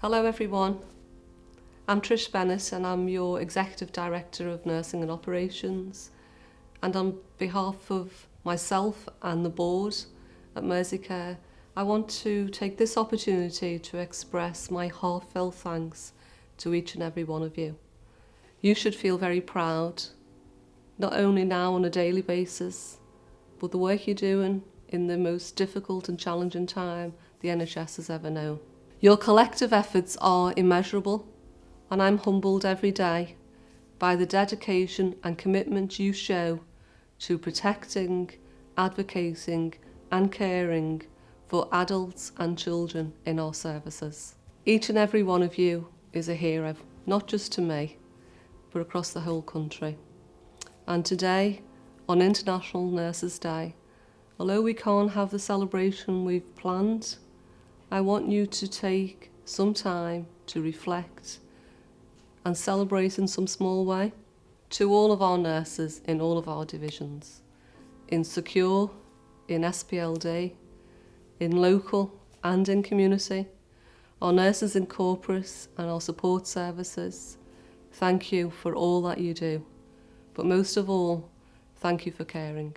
Hello everyone. I'm Trish Bennett and I'm your Executive Director of Nursing and Operations and on behalf of myself and the board at Mersey Care I want to take this opportunity to express my heartfelt thanks to each and every one of you. You should feel very proud, not only now on a daily basis, but the work you're doing in the most difficult and challenging time the NHS has ever known. Your collective efforts are immeasurable and I'm humbled every day by the dedication and commitment you show to protecting, advocating and caring for adults and children in our services. Each and every one of you is a hero, not just to me, but across the whole country. And today, on International Nurses Day, although we can't have the celebration we've planned, I want you to take some time to reflect and celebrate in some small way to all of our nurses in all of our divisions, in Secure, in SPLD, in local and in community, our nurses in corporate and our support services, thank you for all that you do. But most of all, thank you for caring.